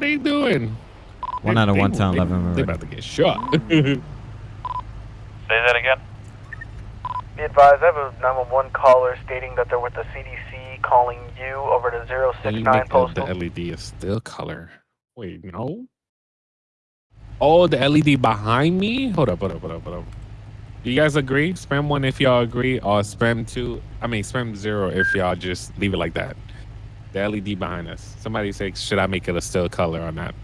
they doing? One out of They- one town, they- 11 They already. about to get shot. Say that again. Be advised, I have a 911 caller stating that they're with the CDC calling you over to Then 069 the, postal. the LED is still color. Wait, no. Oh, the LED behind me. Hold up, hold up, hold up, hold up. You guys agree? Spam one if y'all agree, or spam two. I mean, spam zero if y'all just leave it like that. The LED behind us. Somebody say, should I make it a still color or not?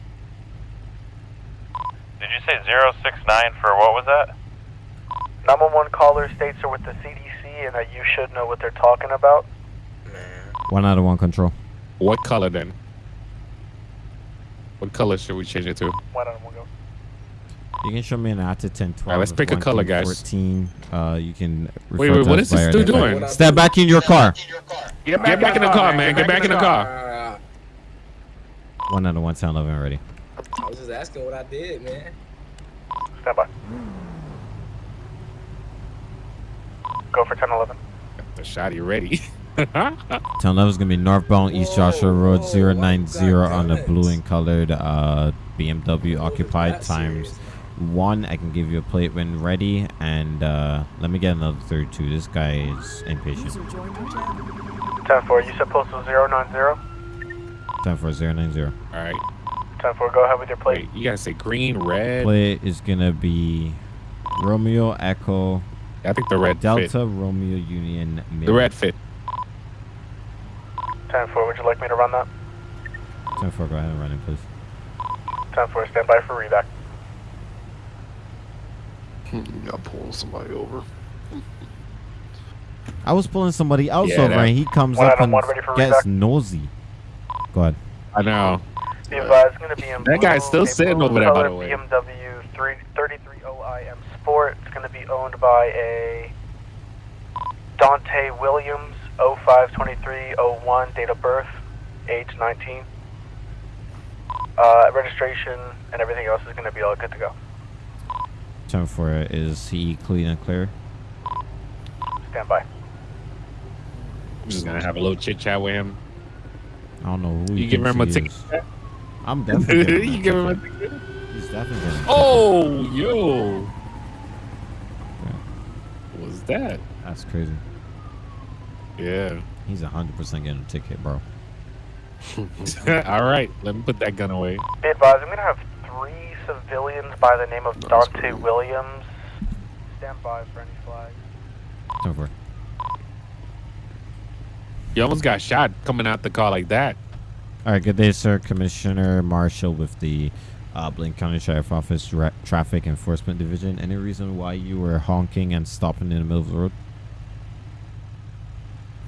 Did you say 069 for what was that? 911 caller states they're with the CDC and that you should know what they're talking about. One out of one control. What color then? What color should we change it to? Why don't we go? You can show me an out to 10, 12. Alright, let's pick a color, thing guys. 14. Uh, you can. Wait, refer wait, to what this by dude identifier. doing? Step back in your car. Get back, in the car, man. Get back in the car. One out of one town, 11 already. I was just asking what I did, man. Stand by. Go for 1011. The shotty ready. Town 11 is going to be northbound East Joshua Road 090 on the blue and colored uh, BMW occupied times one. I can give you a plate when ready. And uh, let me get another 32. This guy is impatient. 10 4, you said postal 090. Time for 090. All right. 10 4, go ahead with your plate. Wait, you gotta say green, red. Plate is going to be Romeo Echo I think the red Delta fit. Romeo Union. The red fit. 10 4, would you like me to run that? 10 4, go ahead and run it, please. 10 4, stand by for redact. You gotta pull somebody over. I was pulling somebody else Yeah, over that- and he comes One up and one ready for gets redact. nosy. Go ahead. I know. Be advised, going to be in That guy's still a sitting over there, by the way. BMW 3, 33OIM Sport. It's going to be owned by a Dante Williams, 052301, date of birth, age 19. Uh, registration and everything else is going to be all good to go. Time for it. Is he clean and clear? Stand by. I'm just gonna have a little chit chat with him. I don't know who You give him a ticket. I'm definitely giving him you a give him a ticket. ticket. He's definitely getting ticket. Oh, yo. What was that? That's crazy. Yeah. He's 100% getting a ticket, bro. All right. Let me put that gun away. Be advised, I'm going to have three civilians by the name of That's Dante cool. Williams. Stand by for any flags. Time for it. You almost got shot coming out the car like that. All right, good day, sir. Commissioner Marshall with the uh, Blaine County Sheriff Office Ra- Traffic Enforcement Division. Any reason why you were honking and stopping in the middle of the road?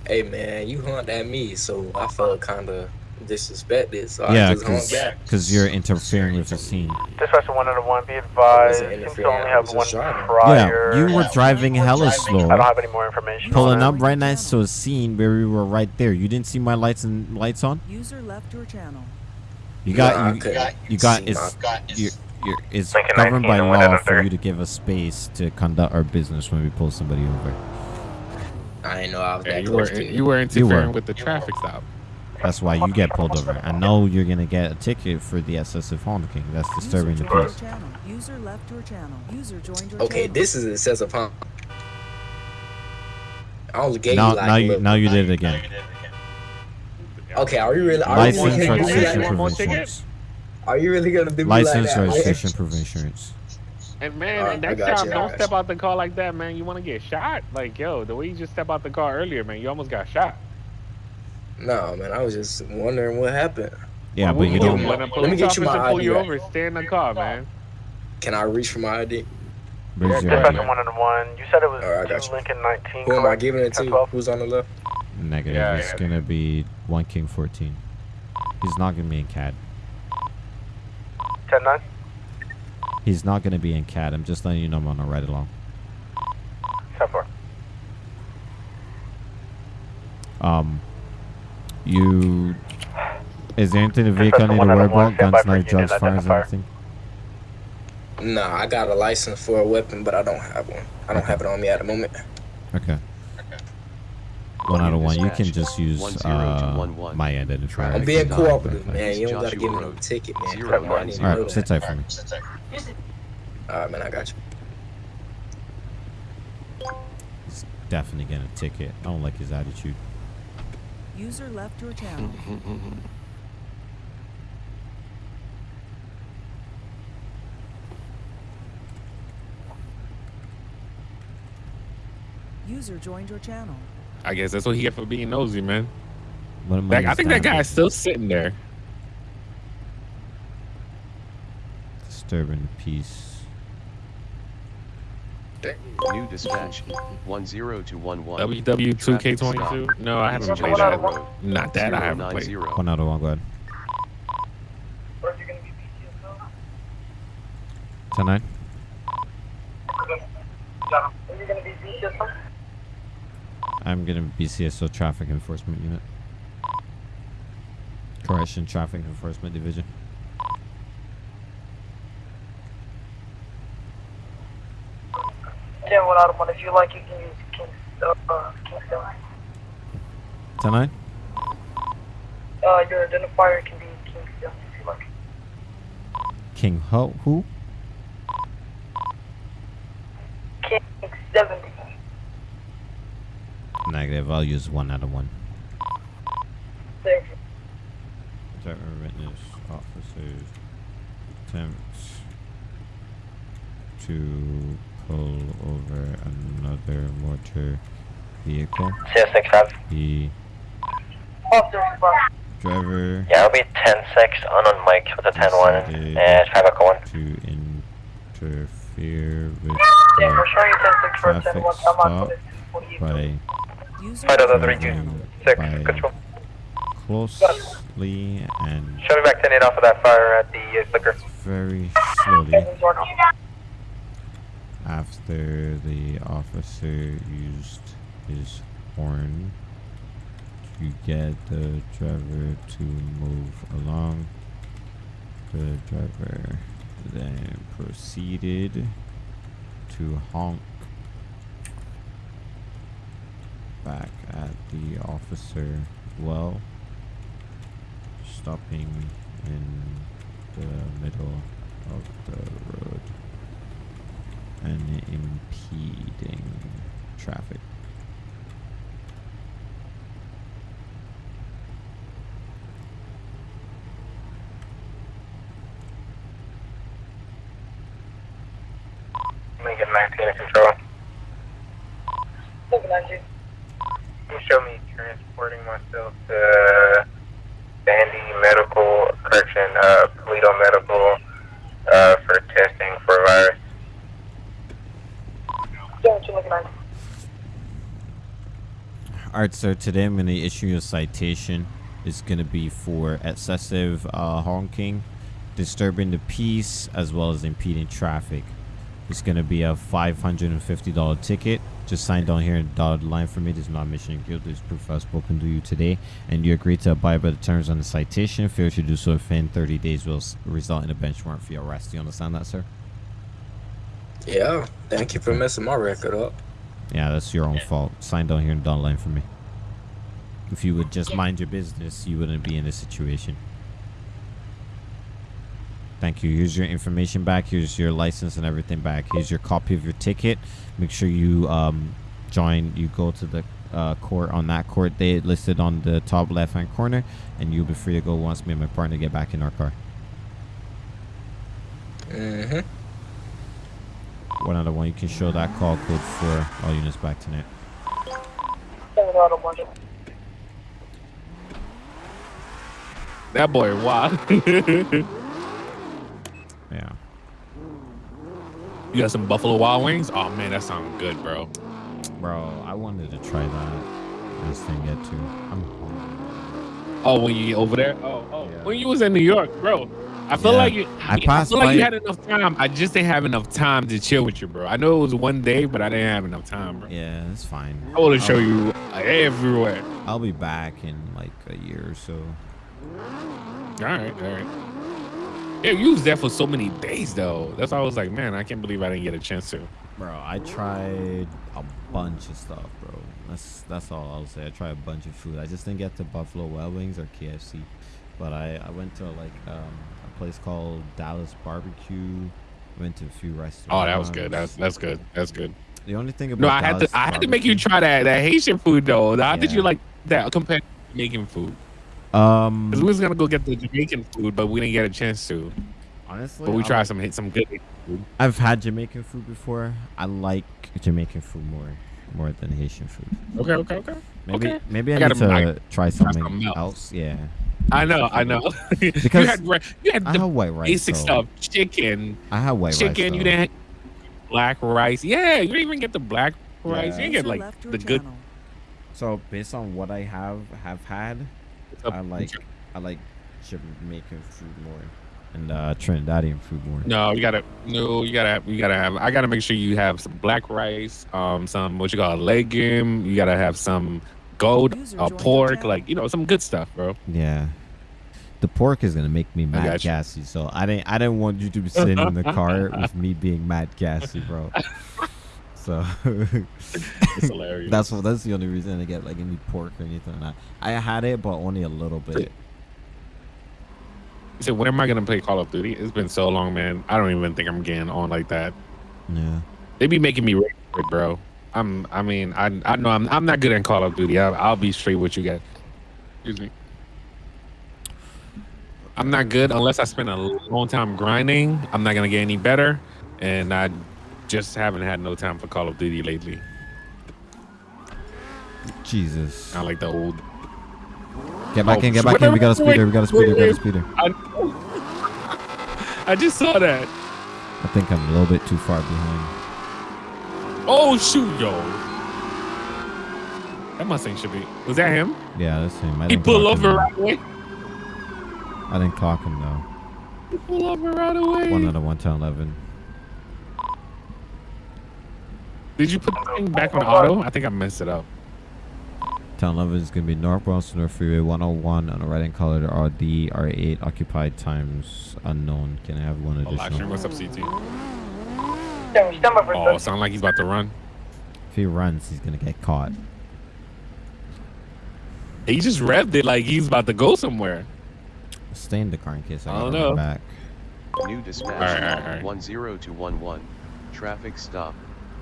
Hey, man, you honked at me, so I felt kind of disrespected, so yeah, I just honked because you're interfering with the scene. Dispatcher 1 out of 1, be advised. wasn't Seems to only have one prior. Yeah, you were driving hella slow. I don't have any more information. pulling up right next to a scene where we were right there. You didn't see my lights and lights on. User left your channel. You got I you, couldn't you got it's my- you're, you're, it's Lincoln governed by law for you to give us space to conduct our business when we pull somebody over. I didn't know I was Yeah, that you were close to you. you were You interfering were. with the traffic stop. That's why you get pulled over. I know you're gonna get a ticket for the excessive honking. That's disturbing the peace. User left your channel. User joined your Okay, channel. this is excessive honk. I only gave Now, you like now you now you did it again. Okay, are you really? Are you really gonna do me registration, like more proof insurance. Are you really gonna do me License, like registration, proof insurance. And man, Alright, I next time you, don't step you. out the car like that, man. You want to get shot? Like yo, the way you just step out the car earlier, man, you almost got shot. No, man, I was just wondering what happened. Yeah, What but you do? don't. When Let me get you my officer pull ID you back. over, stay in the car, man. Can I reach for my ID? Where's your Dispatcher ID? 1 out of 1, you said it was Alright, I got two you. Lincoln 19. Who am I giving it to? 10-12? Who's on the left? Negative. Yeah, it's yeah. gonna be one king fourteen. He's not gonna be in CAD. 10 9? He's not gonna be in CAD. I'm just letting you know I'm on a ride along. 10 4. Um, you. Is there anything the vehicle I need to one worry out of one, about? stand Guns, by knife, drugs, fires, identifier. anything? Nah, I got a license for a weapon, but I don't have one. I don't have it on me at the moment. Okay. One out of one. You can just use One zero to uh, one one. my identifier. I'm being cooperative, man. You don't gotta give me no ticket, man. Zero Come on, I nine need to zero. All know right, sit tight for me. All right, man. I got you. He's definitely getting a ticket. I don't like his attitude. User left your channel. User joined your channel. I guess that's what he get for being nosy, man. What am Like, I think that understanding? guy's still sitting there. disturbing the peace. New dispatch. One zero to one one. WW2K22? No, I haven't played that. Not that I haven't played. One out of one. Go ahead. Ten nine. I'm gonna be CSO Traffic Enforcement Unit. Correction Traffic Enforcement Division. One one. If you like, you can use King, uh, Kingston. Ten nine. Uh, your identifier can be Kingston if you like. King Ho who? King seventy. Negative. I'll use one out of one. Thank you. Driver witness officers attempts to pull over another motor vehicle. CS65. The driver Yeah, it'll be 10-6 on Mike with a 10-1 decided and traffic one. to interfere with Yeah, we're the showing you ten six for ten traffic one. I'm on stop for this. What do you by User Fight out of joined three your two channel. six by control. closely and Show me back 10-8 off of that fire at the uh, liquor. very slowly Seconds or no. After the officer used his horn to get the driver to move along. The driver then proceeded to honk back at the officer well, stopping in the middle of the road and impeding traffic. Let me get 19 in control. Seven nine two. Can you show me transporting myself to Sandy Medical, correction, uh, Paleto Medical, uh, for testing for virus? Seven two looking at. Alright, sir. Today I'm going to issue a citation. It's going to be for excessive uh, honking, disturbing the peace, as well as impeding traffic. It's going to be a $550 ticket. Just sign down here and dotted line for me. This is not mission of guilt. This proof I've spoken to you today. And you agree to abide by the terms on the citation. Failure to do so within 30 days will result in a bench warrant for your arrest. Do you understand that, sir? Yeah. Thank you for messing my record up. Yeah, that's your own fault. Sign down here and dotted line for me. If you would just mind your business, you wouldn't be in this situation. Thank you. Here's your information back. Here's your license and everything back. Here's your copy of your ticket. Make sure you um, join. You go to the uh, court on that court date listed on the top left hand corner, and you'll be free to go once me and my partner get back in our car. Mm-hmm. One out of one. You can show that call code for all units back tonight. Seven out of one. That boy, wow. Yeah. you got some Buffalo Wild Wings? Oh man, that sounds good, bro. Bro, I wanted to try that. I just didn't get to. I'm hungry. Oh, when you get over there? Oh, oh. Yeah. When you was in New York, bro. I feel Yeah. like you. I I, feel like you had enough time. I just didn't have enough time to chill with you, bro. I know it was one day, but I didn't have enough time, bro. Yeah, that's fine. I want to show you uh, everywhere. I'll be back in like a year or so. All right, all right. Yeah, you was there for so many days, though. That's why I was like, man, I can't believe I didn't get a chance to. Bro, I tried a bunch of stuff, bro. That's that's all I'll say. I tried a bunch of food. I just didn't get to Buffalo Wild Wings or KFC, but I I went to like um, place called Dallas Barbecue. Went to a few restaurants. Oh, that was good. That's that's good. That's good. the only thing about No, I had Dallas to I had to make you try that that Haitian food though. How did you like that compared to Jamaican food? Um, we was gonna go get the Jamaican food, but we didn't get a chance to. honestly, But we tried like- some some good food. I've had Jamaican food before. I like Jamaican food more more than Haitian food. Okay, okay, okay. Maybe Okay. maybe I, I need gotta- I- try something else. Yeah. I know, I know. you had you had I the white rice. basic though. stuff: chicken, I have white rice. chicken. You didn't black rice. Yeah, you didn't even get the black rice. You didn't get like left your the good. channel. So based on what I have have had, I like I like Jamaican food more and uh Trinidadian food more. No, you gotta no, you gotta you gotta have. I gotta make sure you have some black rice, um, some what you call a legume. You gotta have some gold, User uh, joined your pork, like you know, some good stuff, bro. Yeah. The pork is gonna make me mad got gassy, so I didn't. I didn't want you to be sitting in the car with me being mad gassy, bro. So It's hilarious. that's what. That's the only reason I get like any pork or anything. like that. I had it, but only a little bit. So when am I gonna play Call of Duty? It's been so long, man. I don't even think I'm getting on like that. Yeah. They be making me ready for it, bro. I'm. I mean, I. I know I'm. I'm not good at Call of Duty. I, I'll be straight with you guys. Excuse me. I'm not good unless I spend a long time grinding. I'm not gonna get any better, and I just haven't had no time for Call of Duty lately. Jesus. I like the old. Get back Oh, in. Get back in. We got a wait, speeder. We got a speeder. We got a wait. speeder. I, I just saw that. I think I'm a little bit too far behind. Oh shoot, yo. That Mustang should be. Was that him? Yeah, that's him. I He pulled over right away. I didn't clock him though. He pulled over right away. One out of one to eleven. Did you put the thing back on auto? I think I messed it up. Town 11 is going to be northbound North Freeway 101 on the right hand color. The Audi R8 occupied times unknown. Can I have one oh, live stream. additional? What's up, CT? Stand stand by for Oh, sound like he's about to run. If he runs, he's going to get caught. He just revved it like he's about to go somewhere. Stay in the car in case I, I don't know. back. New dispatch. Alright, alright, alright. 10211. Traffic stop.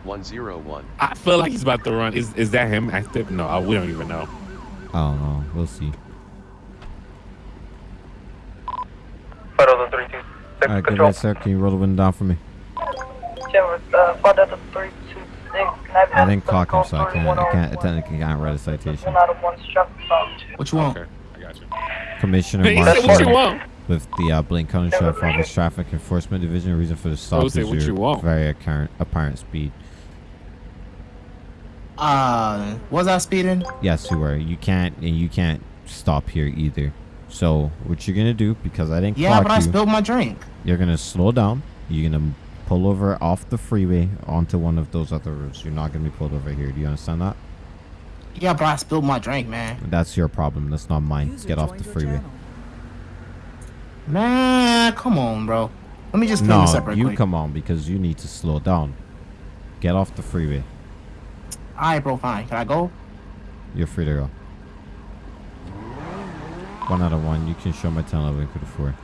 101. I feel like he's about to run. Is is that him active? No, I, we don't even know. I don't know. We'll see. Photo the 326 All right, good control. night, sir. Can you roll the window down for me? I have I an didn't clock him, so I can't. I can't. I technically can't write a citation. One out of one struck. What you want? Okay, I got you. Commissioner He said, "What you Marshall with the uh, Blaine County Sheriff Office Traffic Enforcement Division. Reason for the stop is your you want?" very apparent, apparent speed. Uh, was I speeding? Yes, you were. You can't, and you can't stop here either. So what you're gonna do? Because I didn't Yeah, clock but I you, spilled my drink. you're gonna slow down. You're gonna pull over off the freeway onto one of those other roads. You're not gonna be pulled over here. Do you understand that? Yeah, but I spilled my drink, man. That's your problem. That's not mine. User Get off the freeway. channel. Man, come on, bro. Let me just clean this up No, real you quick. come on because you need to slow down. Get off the freeway. All right, bro, fine. Can I go? You're free to go. One out of one. You can show my 10 11 could afford.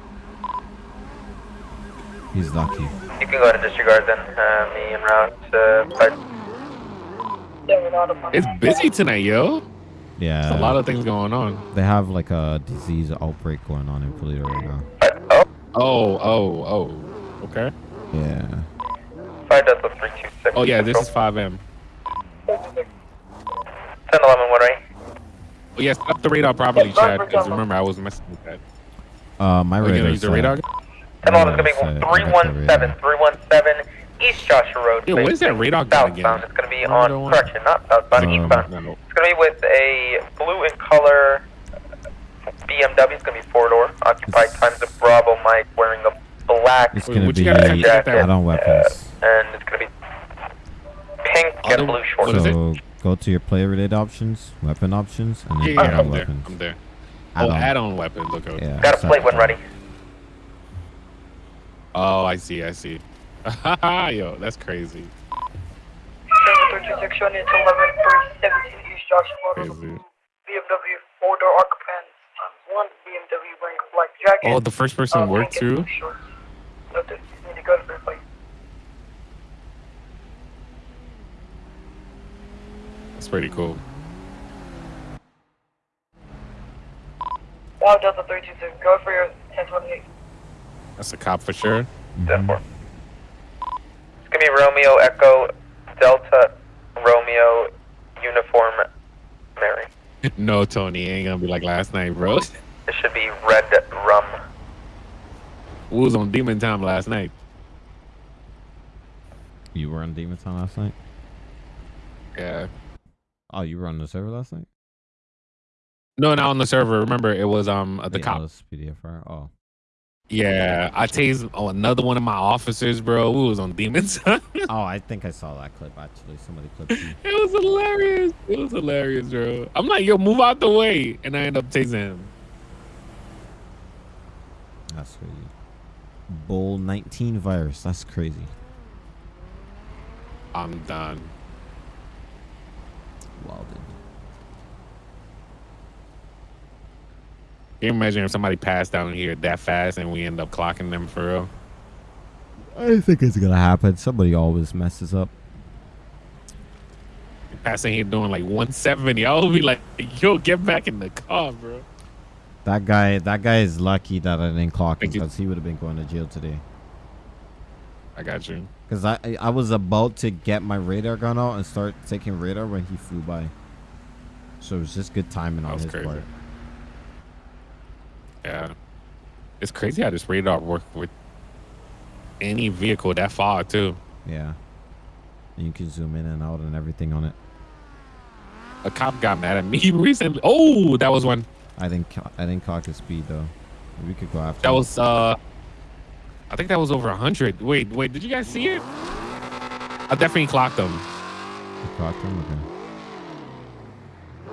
He's lucky. You can go ahead and disregard then. Uh, me and route. Uh, five. yeah, one out of one. It's busy tonight, yo. Yeah. There's a lot of things going on. They have like a disease outbreak going on in Toledo right now. Oh, oh, oh. Okay. Yeah. 5 Delta 326. Oh yeah, this is 5M. 10 11 1 right? Oh yeah, set up the radar properly, Yeah, Chad. Because remember, I was messing with that. Uh, my Oh, you gonna radar. use the radar? 10 11 is going to be got the 317. radar. 317 East Joshua Road. Yeah, what is that radar gun again? Southbound. It's going to be on, correction, not southbound, Um, eastbound. No, no. It's going to be with a blue in color BMW. It's going to be four door. Occupied It's- times of Bravo Mike wearing a black It's Wait, gonna what be you gotta do to get that? add-on weapons. and it's going to be pink Other- and blue shorts. So go to your player related options, weapon options, and then Yeah, yeah, add-on I'm there. weapons. I'm there. Oh, Add-on. add-on weapons. Okay. Yeah. Got a so- plate when ready. Oh, I see. I see. Yo, that's crazy. showing it to 11 317 East Crazy. BMW four door occupants times one BMW wearing a black jacket. Oh, the first person uh, worked pink too. shorts. Noted. To to. That's pretty cool. Now Delta 322, go for your 1028. That's a cop for sure. Ten four. It's gonna be Romeo Echo Delta Romeo Uniform Mary. No, Tony, it ain't gonna be like last night, bro. It should be Red Rum. We was on Demon Time last night. You were on Demon Time last night? Yeah. Oh, you were on the server last night? No, not on the server. Remember, it was um the yeah, cop. it was PDFR. Oh. Yeah, I tased oh, another one of my officers, bro. We was on demons. Oh, I think I saw that clip actually. Somebody clipped you. it was hilarious. It was hilarious, bro. I'm like, yo, move out the way, and I end up tasing him. That's crazy. Bull 19 virus. That's crazy. I'm done. Well, dude. Can you imagine if somebody passed down here that fast and we end up clocking them for real? I think it's gonna happen. Somebody always messes up. Passing here doing like 170. I'll be like, yo, get back in the car, bro. That guy, that guy is lucky that I didn't clock him because he would have been going to jail today. I got you. Because I, I was about to get my radar gun out and start taking radar when he flew by. So it was just good timing on his crazy. part. Yeah. It's crazy how this radar work with any vehicle that far too. Yeah. And you can zoom in and out and everything on it. A cop got mad at me recently. Oh, that was one. I didn't, I didn't clock his speed though. We could go after. That him. was uh I think that was over 100. Wait, wait, did you guys see it? I definitely clocked him. You clocked him. Okay.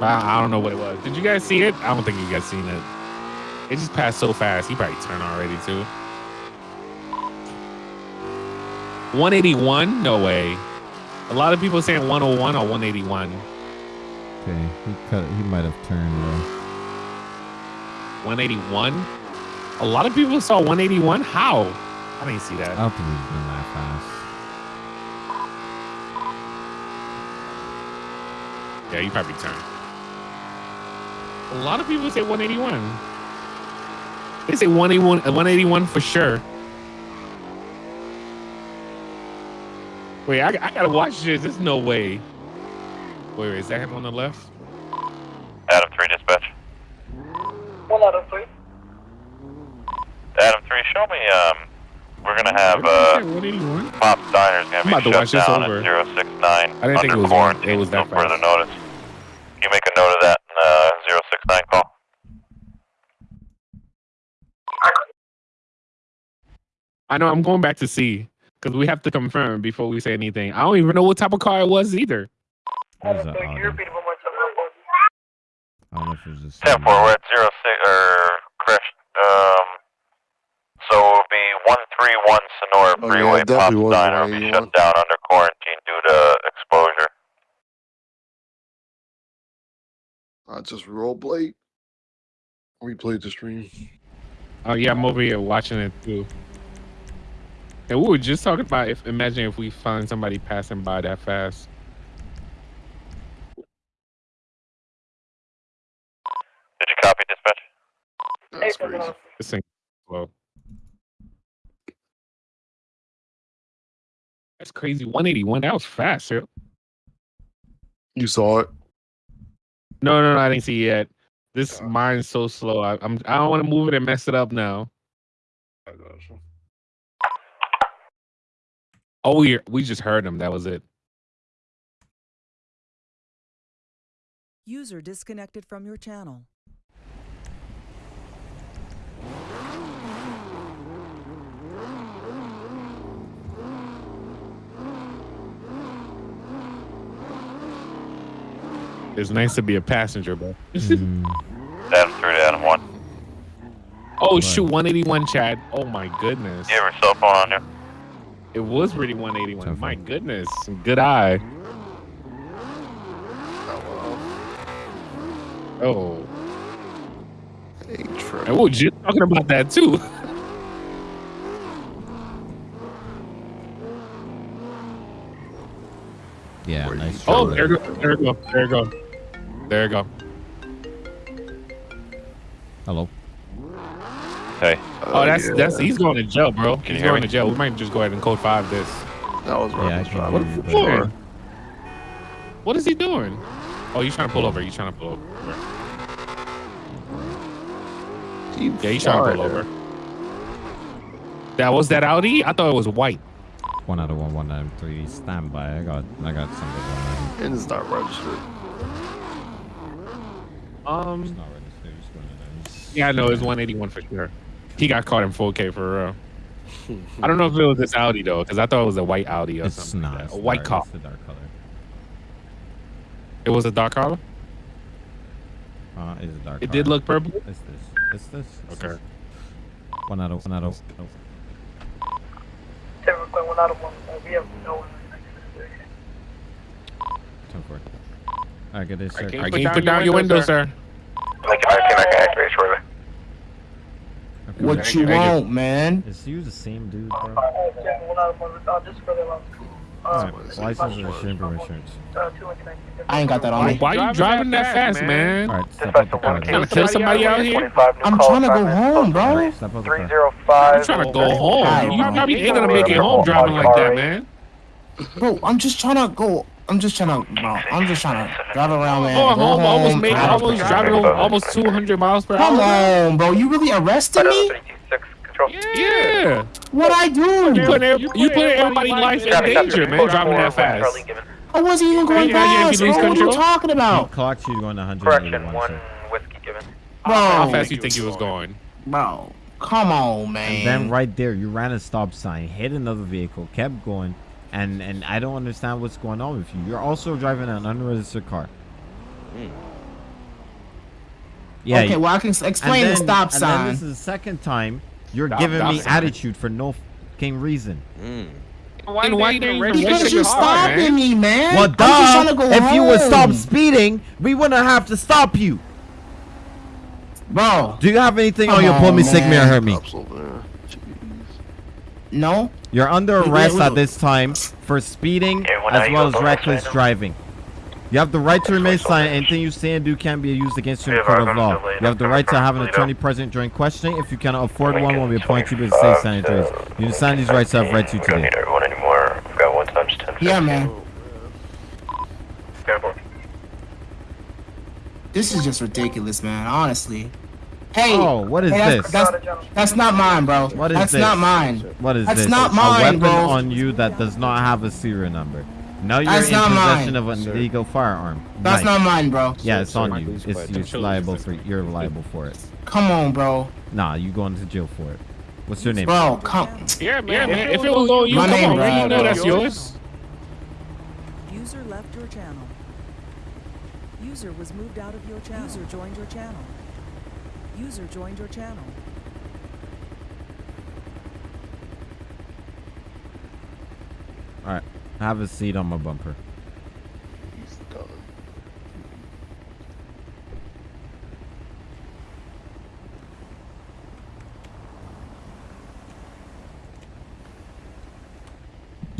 I, I don't know what it was. Did you guys see it? I don't think you guys seen it. It just passed so fast. He probably turned already too. 181? No way. A lot of people saying 101 or 181. Okay. He cut. He might have turned though. 181? A lot of people saw 181. How? I didn't see I that. don't think he's been that fast. Yeah, you probably turned. A lot of people say 181. They say 181, uh, 181 for sure. Wait, I, I gotta watch this. There's no way. Wait, wait, is that him on the left? Adam 3 dispatch. One out of three. Adam 3, show me, um, we're gonna have, Where uh, did you say 181? Pop's Diner's gonna I'm be about to shut watch this down over. at 069 I didn't think it was one- quarantine. it was that no further notice. You make a note of that in, uh, 069 call? I know I'm going back to see because we have to confirm before we say anything. I don't even know what type of car it was either. What is Adam that? 3, can you repeat it one more time? I don't know if it was just. 10 4, we're at 06, or, crash, um, so it'll be 131 Senora Oh, yeah, Freeway. it Pop's Diner will be 181. shut down under quarantine due to exposure. I just roll plate. Replayed the stream. Oh yeah, I'm over here watching it too. And we were just talking about if imagine if we find somebody passing by that fast. Did you copy dispatch? That's crazy. This thing slow. That's crazy. 181. That was fast. Yo. You saw it. No, no, no. I didn't see it yet. This Yeah. mine's so slow. I, I'm. I don't want to move it and mess it up now. I got you. Oh, we we just heard him. That was it. User disconnected from your channel. It's nice to be a passenger, bro. Hmm. Adam 3 to Adam 1. Oh Right. shoot, 181, Chad. Oh my goodness. You have your cell phone on you? It was really 181. My goodness. Good eye. Oh. Hey, Trey. And we just talking about that too. Yeah, Where nice. Oh, there go, there go, there go, there go. Hello. Hey. Oh, that's yeah. that's he's going to jail, bro. Can he's going me? to jail. We might just go ahead and code five this. That was Yeah, I Robert's can you, For? For? What is he doing? Oh, he's trying to pull over. He's trying to pull over. You Yeah, he's trying to pull over. That was that Audi? I thought it was white. One out of one, one out of three. Stand by. I got, I got something going there. And it's not registered. Um, It's not registered. It's yeah, I know it's 181 for sure. He got caught in 4K for real. I don't know if it was this Audi though, because I thought it was a white Audi or It's something. not. like that. It's A white dark. car. It's a dark color. It was a dark color. Uh, it's a dark It color. did look purple. It's this. It's this. It's Okay. this. One out of one out of. no. One out of one. Uh, we have no one. Ten four. All right, get this, sir. All right, can you put down your window, sir? Like, I can I can activate shortly. Okay, What you want, man? Is you the same dude, bro? Yeah, one out of one. Just for the last. Alright, license and insurance insurance. Uh, two. I ain't got that on me. Why are you driving that fast, man? All right, step Dispatch up to the car. one Trying to kill somebody out here? I'm trying to go home, bro. Step up the car. 305. I'm trying to go home. Alright, You probably ain't gonna make it home driving like that, man. Bro, I'm just trying to go. I'm just trying to, bro. I'm just trying to drive around, man. Oh, go home, almost home, made, drive almost driving almost 200 miles per Come hour. on, bro. You really arrested me? 326. Yeah, What I do? you do? put every- you put everybody's life in danger, man, driving that fast. I wasn't even going Yeah, yeah, fast. you lose Bro, what are you control. talking He about, clocked you going 181. Correction, one whiskey given. Bro. How bro? fast you think he was going? Bro, come on, man. And then right there, you ran a stop sign, hit another vehicle, kept going, and and I don't understand what's going on with you. You're also driving an unregistered car. Hmm. Yeah. okay, you- well I can s- and explain the then- stop and then sign. this is the second time you're Stop- giving stop me sign. attitude for no fucking reason. Why, why you didn't Because you're your car, stopping man? me, man. Well, I'm just duh. to go If you would stop speeding, we wouldn't have to stop you. bro. Do you have anything on Come your pull me, sick me, or hurt me? Cops over there. Jeez. No, You're under arrest we at this time for speeding Yeah, as well as reckless driving. You have the right to remain silent. Anything you say and do can be used against you in court of law. You have the right to have an attorney present during questioning. If you cannot afford one, Lincoln will be appointed to you to say sanitaries. You understand these rights I've read to you We don't today. need everyone anymore. We've got one times 10. yeah, man. Careful. This is just ridiculous, man. Honestly. Hey. Oh, what is hey, that's, this? That's, that's not mine, bro. What is that's this? That's not mine. What is That's this? not a mine, weapon bro. on you that does not have a serial number. Now you're That's in not possession mine. of an illegal firearm. That's Nice. not mine, bro. Yeah, it's on you. It's, quiet. it's Chill, liable for you're liable for it. Come on, bro. Nah, you going to jail for it. What's your name? Bro, come. Yeah, man. man. If it was on you, My come name, on, man. You know bro. that's yours. User left your channel. User was moved out of your channel. User joined your channel. User joined your channel. All right, have a seat on my bumper. He's done.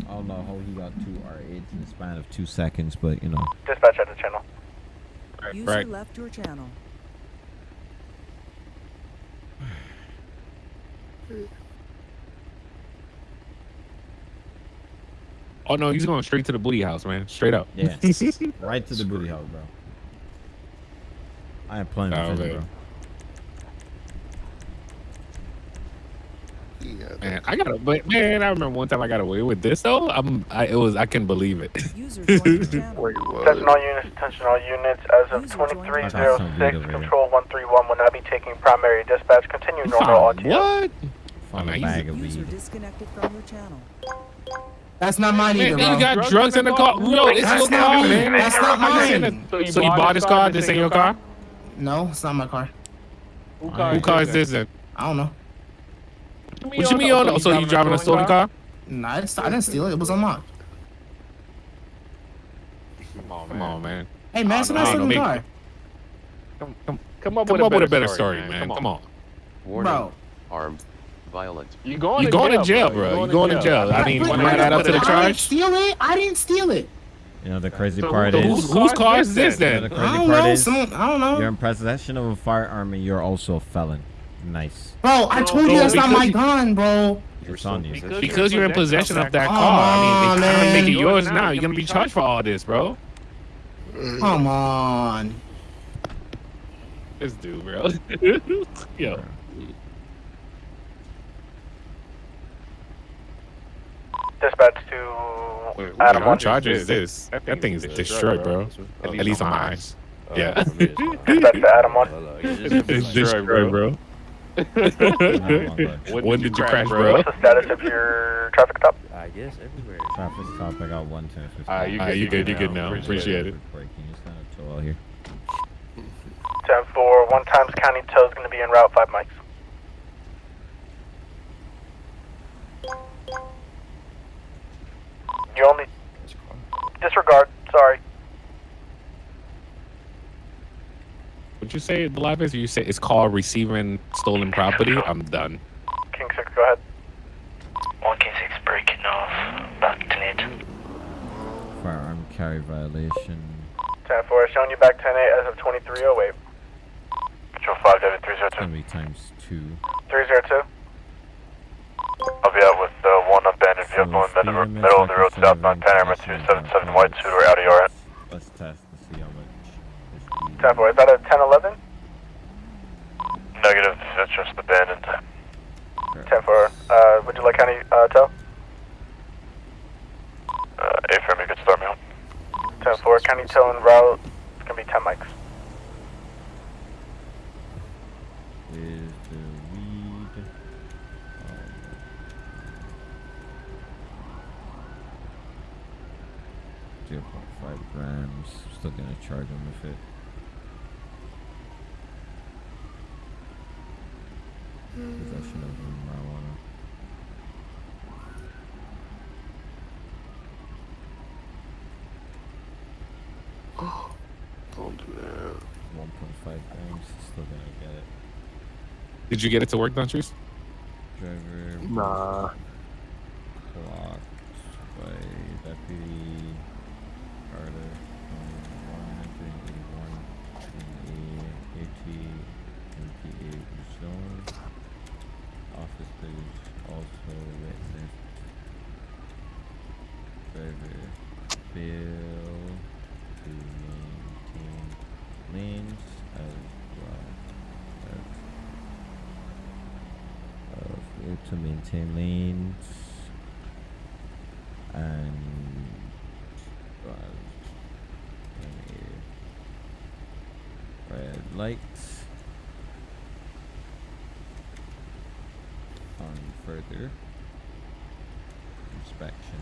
I don't know how he got two R8s in the span of two seconds, but you know. Dispatch at the channel. User Right. left your channel. Oh no, he's going straight to the booty house, man. Straight up. Yeah. right to the booty house, bro. I ain't playing Oh, with man. bro. Yeah, Man, I got to but man, I remember one time I got away with this though. I'm, I, it was, I couldn't believe it. User joined your channel. Wait, what? Attention all units, attention all units. As of User joined your I got some weed 2306, control 131 will not be taking primary dispatch. Continue normal found RTO. what? Found a bag of weed. disconnected from your channel. That's not mine either, Man, bro. you got drugs in the car. No, it's That's your not car, me. man. That's not How you saying mine. that- So you bought this car? This ain't your car? No, it's not my car. Who car is this then? I don't know. What you mean? Oh, no, so you driving a stolen car? Nah, I, didn't steal it. It was unlocked. Come on, man. Hey, man, I somebody don't steal know, car. Come, come, come up, with, a better story, man. Come on. Warning. Bro. Armed. Violent. You going, you going to jail, bro. You going to jail. I mean, But- want to add up to the I didn't charge? steal it. I didn't steal it. You know the crazy So part who- is whose, whose car is this you know then? the I don't part know. is Some, I don't know. you're in possession of a firearm and you're also a felon. Nice. Bro, I told you that's not my gun, bro. It's on you. Because you're in possession of that Come car. I mean, they on, kind of make it yours now. You're gonna be charged for all this, bro. Come on. This dude, bro. Yo. Dispatch to Wait, Adam what one. charge is this? That thing is destroyed, bro. At least on my eyes. Yeah. Dispatch to Adam one. It's destroyed, bro. When did you crash, bro? What's the status of your traffic stop? I guess everywhere. Traffic stop. I got one ten fifty. Ah, you good, you good, you good now. Appreciate it. Braking. It's kind of chill out here. 10 4, one times county tow is going to be in route, 5 mics. You only. Disregard, sorry. Would you say the live is? You say it's called receiving stolen property? I'm done. King 6, go ahead. 1 King 6 breaking off. Back to need. Firearm carry violation. 10 4, showing you back 10 8 as of 2308. Control 5, David It's 302. gonna be times two. 302. I'll be out with uh, one abandoned vehicle in the middle, middle of the road southbound Panorama 277 White Suit or Audi RS. Let's test to see how much. 10 4, is that a 10 11? Negative, it's just abandoned. 10 4, uh, would you like county uh, tow? Uh, A-frame, you could start me home. 10 4, county tow en route. It's going to be 10 mics. Is the weed? Zero point five grams. Still gonna charge him with it. Possession of marijuana. Don't do that. One point five grams. Still gonna get it. Did you get it to work, Dunches? Driver. Nah. Clocked by deputy Carter. One eighty one in a eighty MPA zone. Officers also witnessed driver fail to maintain lanes as well as uh, fail to maintain lanes and red light on further inspection.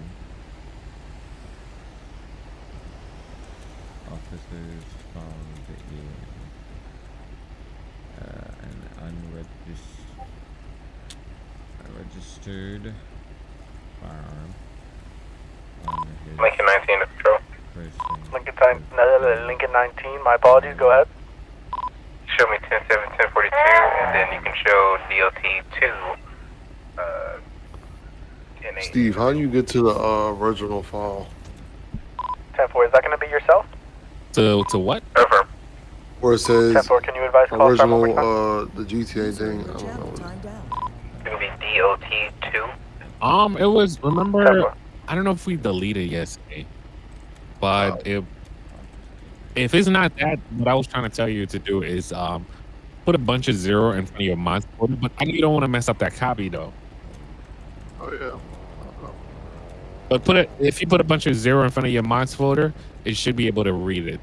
Officers found a uh, an unregistered registered firearm Lincoln 19 to patrol. Lincoln, time, no, Lincoln 19, my apologies, go ahead. Show me 10 7 10 42, and then you can show DOT 2. Uh, Steve, how do you get to the uh, original file? 10 4, is that going to be yourself? To to what? Over. Where it says 10 4, can you advise call from original, one more time? uh, the GTA thing? I don't know. It's going to be DOT 2. Um, it was remember. four. I don't know if we deleted yesterday, but if if it's not that, what I was trying to tell you to do is um put a bunch of zero in front of your monster folder, but I know you don't want to mess up that copy though. Oh, yeah. But put it if you put a bunch of zero in front of your mods folder, it should be able to read it.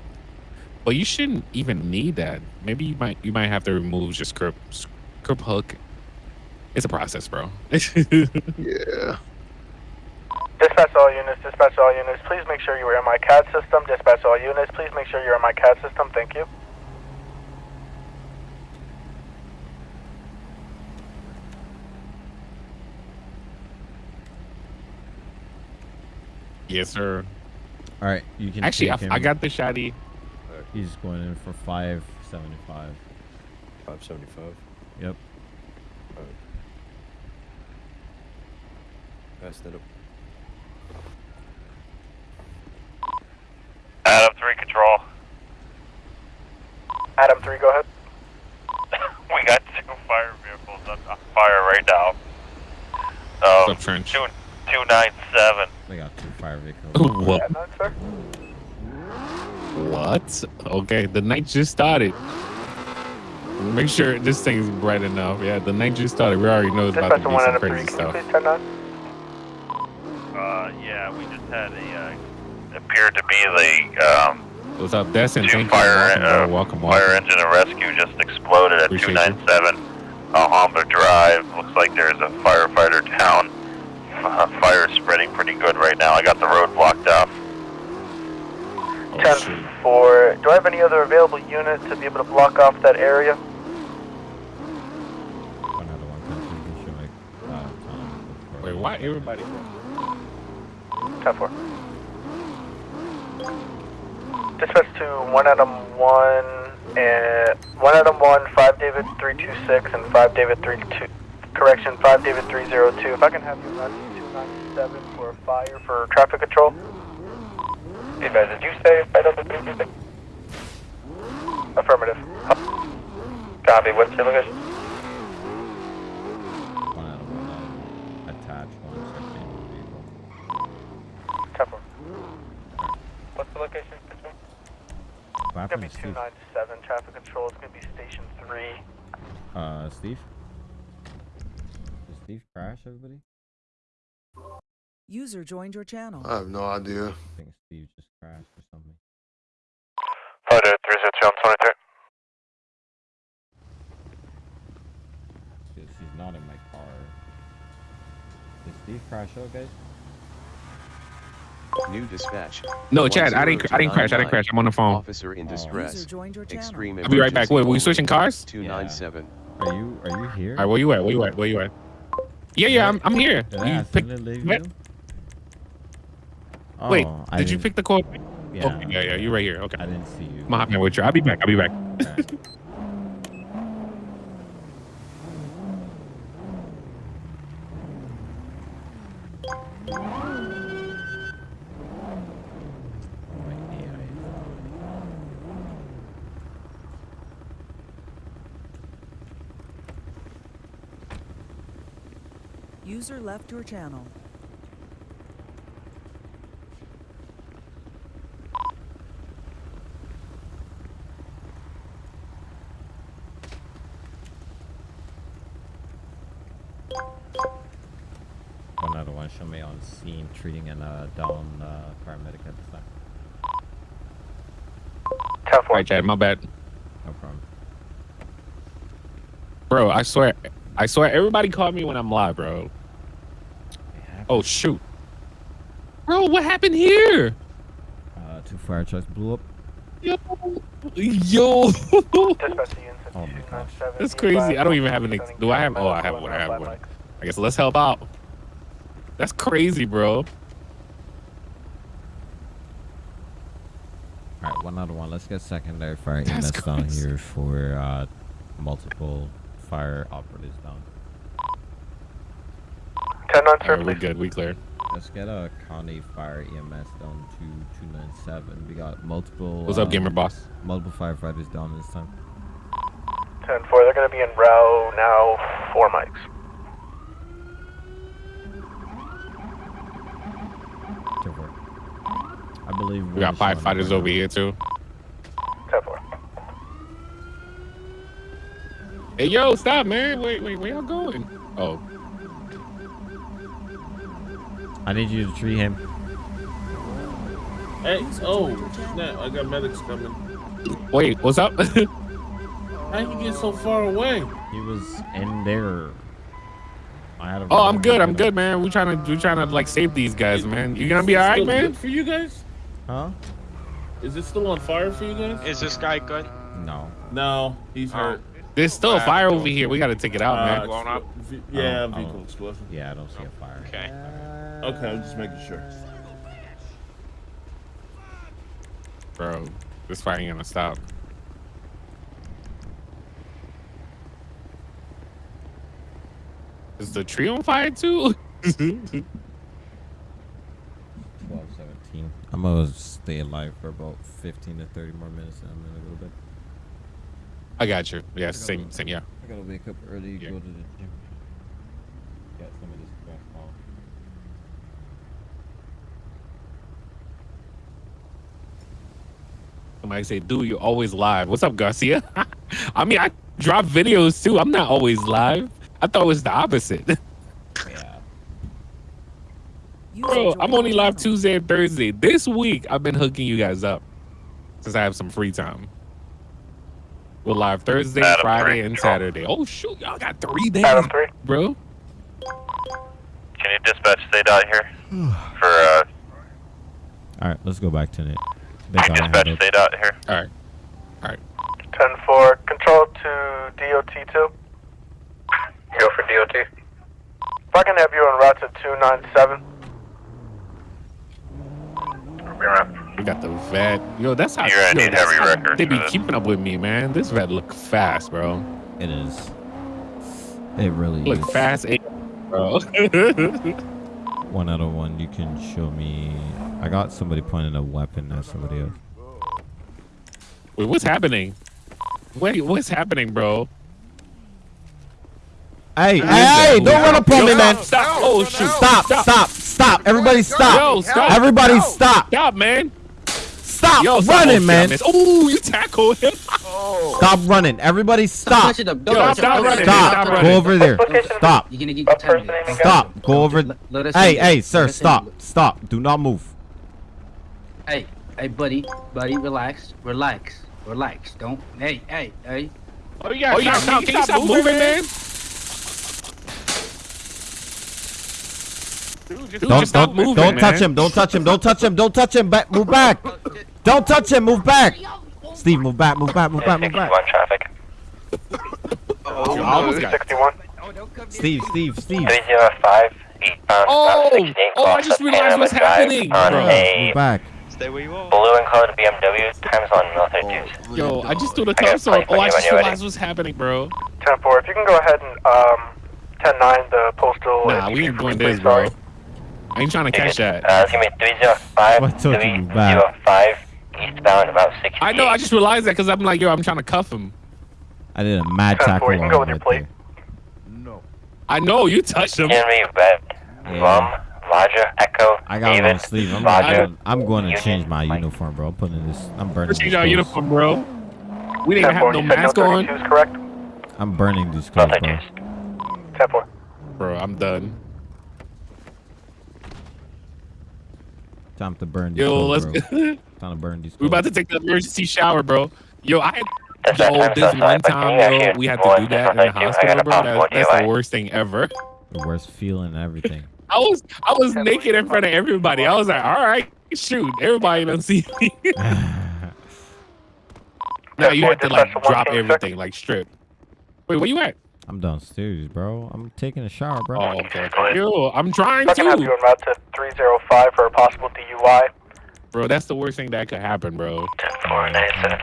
But you shouldn't even need that. Maybe you might you might have to remove your script script hook. It's a process, bro. yeah. Dispatch all units, dispatch all units. Please make sure you are in my CAD system. Dispatch all units. Please make sure you're in my CAD system. Thank you. yes, sir. All right, you can Actually, I, take I him. got the shotty. He's going in for 575. 575. Yep. Pass that up. Adam 3 control. Adam 3, go ahead. We got two fire vehicles on, on fire right now. Um, What's up, Trench? Two, 297. We got two fire vehicles. what? What? Okay, the night just started. Make sure this thing's bright enough. Yeah, the night just started. We already know it's about to Dispatch be some Adam 3, crazy can you stuff. please turn 9? Uh, yeah, we just had a, uh, appeared to be the, um, What's up, Destin? two Thank fire, you. Welcome, uh, bro. welcome, fire engine and rescue just exploded at Appreciate you. 297 Alhambra Drive. Looks like there's a firefighter down. Uh, fire's spreading pretty good right now. I got the road blocked off. Oh, 10 shoot. 4. Do I have any other available unit to be able to block off that area? One out of one country. Should make, uh, time. Wait, why everybody? 10 4. Dispatch to 1 Adam 1 and 1 Adam 1, 5 David 326, and 5 David three two. Correction, 5 David 302. If I can have you run to 297 for a fire for traffic control. Hey, did you say 5 David 326? Affirmative. Copy, what's your location? One out of one. Uh, attached one second vehicle. 10 4. What's the location? What It's gonna happened be to Steve? 297 traffic control. It's gonna be station 3. Uh, Steve? Did Steve crash, everybody? User joined your channel. I have no idea. I think Steve just crashed or something. Fighter 302 on 23. She's, she's not in my car. Did Steve crash out, guys? New dispatch. No, Chad, I didn't. I didn't crash. I didn't crash. I'm on the phone. Officer in Oh. distress. User joined. Extreme I'll be right back. Wait, we emergency switching cars? 297. Are you are you here? All right, where you at? Where you at? Where you at? Yeah, yeah, I'm, I'm here. Did I You pick, accidentally leave wait, you? wait, Oh, I did you didn't- pick the code? Yeah. Okay, yeah, yeah, you're right here. Okay. I didn't see you. I'm hopping with you. I'll be back. I'll be back. Okay. Oh, my AI is on. User left your channel. One out of one. Show me on scene treating an uh, down uh, paramedic at this time. 10 All 4. right, Chad, my bad. No problem. Bro, I swear, I swear, everybody call me when I'm live, bro. It happened. Oh shoot, bro, what happened here? Uh, two fire trucks blew up. Yo, yo, Dispatch to unit Oh my gosh. that's crazy. I don't even have an. ex- Do I have? Oh, I have one. I have one. I guess let's help out. That's crazy, bro. All right, one out of one. Let's get secondary fire That's EMS down here for uh, multiple fire operatives down. 10 9, All sir, right, we're good. We clear. Let's get a county fire EMS down to 297. We got multiple. What's up, um, gamer boss? Multiple firefighters down this time. 10 4. They're gonna be in row now. Four mics. Two four. I believe We got one five fighters over here too. 10 4. Hey, yo, stop, man. Wait, wait, where y'all going? Oh, I need you to treat him. Hey, oh, joined your channel. snap, I got medics coming. wait, what's up? How did you get so far away? He was in there. I had a oh, I'm good. I'm good, man. We trying to, we trying to like save these guys, man. You gonna be Is all right, man? For you guys? Huh? Is it still on fire for you guys? Is this guy good? No. No, he's Oh. hurt. There's still a fire over here. We gotta take it out, man. Uh, blown up. Yeah, vehicle explosion. Yeah, I don't see a fire. Okay. Okay, I'm just making sure. Bro, this fire ain't gonna stop. Is the tree on fire too? I'm gonna stay alive for about 15 to 30 more minutes and I'm in a little bit. I got you. Yeah, same, same. Yeah. I gotta wake up early, go to the gym. Get some of this crap off. Somebody say, dude, you're always live. What's up, Garcia? I mean, I drop videos too. I'm not always live. I thought it was the opposite. Yeah. Bro, I'm only live Tuesday and Thursday. This week, I've been hooking you guys up since I have some free time. We're live Thursday, Adam Friday, three, and. Saturday. Oh, shoot. Y'all got three days, Adam 3. bro. Can you dispatch stay down here for uh, All right, let's go back to it. They can got you dispatch handled. stay down here? All right. All right. 10 4. Control to DOT 2. Go for DOT. If I can have you on route to 297. Be around. We got the vet. Yo, that's how, You're gonna yo, need that's heavy how records they be for keeping up with me, man. This vet look fast, bro. It is. It really Look is. fast, eh, bro. One out of one, you can show me. I got somebody pointing a weapon at somebody else. Wait, what's happening? Wait, what's happening, bro? Hey, hey, hey, don't run up on me, man. Stop! Oh shoot! Stop, stop, stop. Everybody stop. Yo, stop! Everybody stop. Stop, man! Stop Yo, running, Oh, man. shit, I. Ooh, you tackled him. Oh. Stop running. Everybody stop. Yo, stop running. Stop. Stop Go over there. Stop. You're gonna get What determined. person even Stop. Go over. Let us Hey, hey, sir, stop. Stop. Do not move. Hey, hey, buddy, buddy, relax, relax, relax. Don't. Hey, hey, hey. Oh, you gotta stop, stop. Can you stop moving, man? Dude, just, Don't just stop don't moving, don't touch him. Don't touch him. Don't touch him. Don't touch him. Back. Move back. Don't touch him. Move back. Steve, move back. Move back. Move back. Move back. 61 traffic. Oh, I almost got 61. Steve. Steve. Steve. 305 eastbound. Oh, about 16 oh, I cross just realized Panorama what's Drive happening, on bro. a Move back. Stay where you are. blue and colored BMW. Times on military dues. Yo, I just threw the I got cuffs on. place Oh, I just realized what's happening, bro. 10 4. If you can go ahead and um, 10 9, the postal. Nah, we ain't doing this, bro. I ain't trying to catch that. Uh, it's gonna be 305, What took you back? 305 eastbound about 60. I know. I just realized that because I'm like, yo, I'm trying to cuff him. I did a mad Ten tackle four, you can on go him with your plate. there. I know you touched him. Henry, Red, Yeah. Rum, Roger, Echo, I got David, long sleeve. I'm Roger. going. I'm going to Union, change my Mike. uniform, bro. I'm putting this. I'm burning. Let's change these our uniform, bro. We didn't have no You mask on, correct? I'm burning these clothes, bro. Military dues. 10 4. bro. I'm done. Time to burn these Yo, let's. bro. Time to burn these clothes. we about to take the emergency shower, bro. Yo, I had yo, this one time, can you yo, we had to do that in the things? I got hospital, bro. That, that's the worst thing ever. the worst feeling everything. I was I was naked in front of everybody. I was like, all right, shoot, everybody don't see me. now you have to like drop everything, like strip. Wait, where you at? I'm downstairs, bro. I'm taking a shower, bro. Oh, okay. Yo, I'm trying I can have you to. on route to 305 for a possible DUI. Bro, that's the worst thing that could happen, bro. 10 4, 97.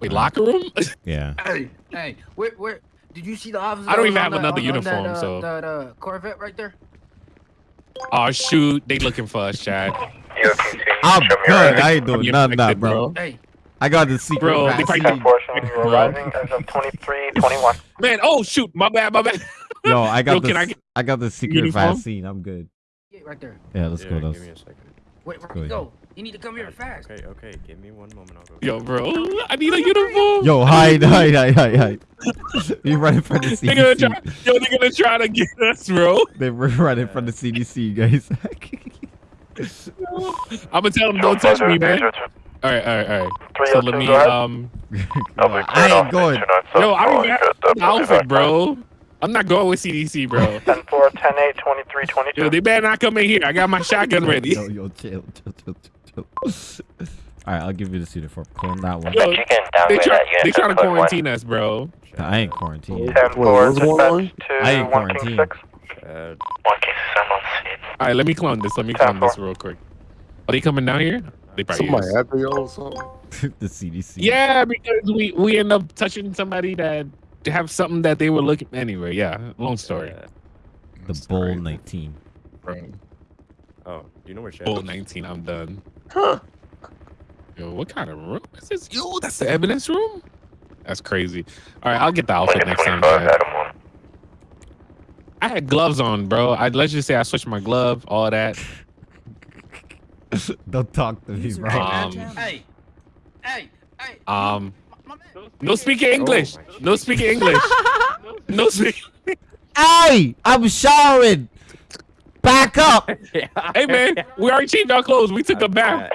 Wait, locker room? Yeah. Hey, hey, where, where? Did you see the officer? I don't even have that- another on- on uniform, that, uh, so- That uh, Corvette right there. oh shoot, they looking for us, Chad. DOT 2, I'm show good. I ID. ain't doing You none of that, bro. Hey, I got the secret Bro, they vaccine. probably- Unfortunately, you're arriving as of 23 21. Man, oh shoot, my bad, my bad. No, I got Yo, the can I I, got the secret uniform? vaccine. I'm good. get right there. Yeah, let's go. Yeah, Let's, give me a second. Wait, where Go ahead. go? You need to come here fast. Okay, okay. Give me one moment. I'll go. Yo, bro, I need a uniform. Yo, hide, hide, hide, hide, hide. you running from the They gonna try, CDC. yo, they're gonna try to get us, bro. They were running from the CDC, guys. I'm gonna tell them don't touch me, man. All right, all right, all right. So let me, um, I ain't going. yo, I don't even outfit, bro. I'm not going with CDC, bro. 10 4, 10 8, 23 22. Yo, they better not come in here. I got my shotgun ready. Yo, yo, chill, chill, chill, chill, chill. All right, I'll give you the this uniform. Clone that one. Yo, You can they downgrade try, that they unit trying to to code one. quarantine us, bro. I ain't quarantined. 10 4, what's going on? dispatch I to ain't 1 King quarantined. 6. Chad, One case is on scene. All right, let me clone this. Let me Ten clone this real quick. Are they coming down here? They probably Somebody is. after y'all or something? the CDC. Yeah, because we we end up touching somebody that have something that they were looking anyway. Yeah, long story. The Bull 19. Oh, do you know where Chad Bull is? 19, I'm done. Yo, what kind of room is this? Yo, that's the evidence room? That's crazy. All right, I'll get the outfit next time. Chad. I had gloves on, bro. I let's just say I switched my glove, all that. Don't talk to me, bro. Um, Hey, hey, hey. um, no speaking English. No speaking English. No speak. Hey, I'm showering. Back up. Hey man, we already changed our clothes. We took a bath.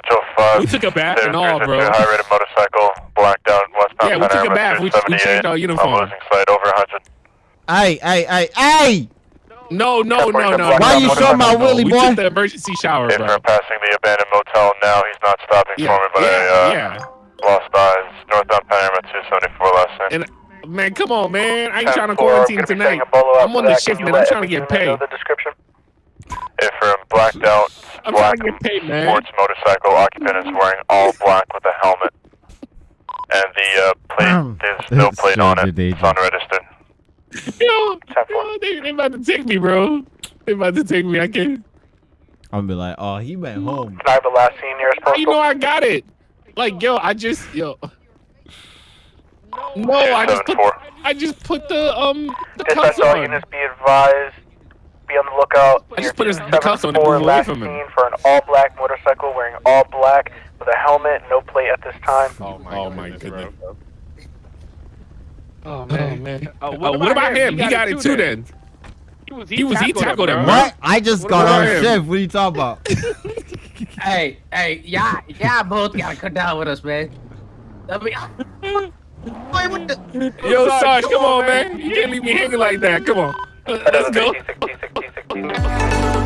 We took a bath and all, bro. High rated motorcycle, blacked out westbound Yeah, we took a bath. We, we changed our 278. uniform. I'm losing sight over 100. Hey, hey, hey, hey. No, no, no, no. Why are you showing my Willie, willy we boy? took the emergency shower, bro. we're passing the abandoned motel now, he's not stopping Yeah, for me, but yeah, I uh, yeah. lost eyes. Northbound Panorama 274 last night. And man, come on, man. I ain't trying to quarantine I'm gonna be tonight. setting a bolo I'm on the that. shift, man. I'm trying to get everyone know paid. The description. If from blacked out, I'm black trying to get paid, man. sports motorcycle occupant is wearing all black with a helmet, and the uh, plate there's no plate on it. It's unregistered. Yo, yo they, they about to take me, bro. They about to take me. I can't. I'm gonna be like, oh, he went home. Can I have the last scene nearest How you know I got it? Like, yo, I just, yo. No, I just put, I just put the um the cuffs Dispatch all on. units be advised. Be on the lookout. I just put his- the cuffs on to 274 move away last from him. scene for an all-black motorcycle wearing all black with a helmet, no plate at this time. Oh my, oh my goodness. Oh man, man. Oh, Uh, what, about him? He got, it too then. He was He was he tackled him. What? I just What got on him? shift. What are you talking about? Hey, hey, y'all, y'all both gotta come down with us, man. I mean, Wait, what the? Yo, Sarge, come on, man. You can't leave me hanging like that. Come on. Let's go.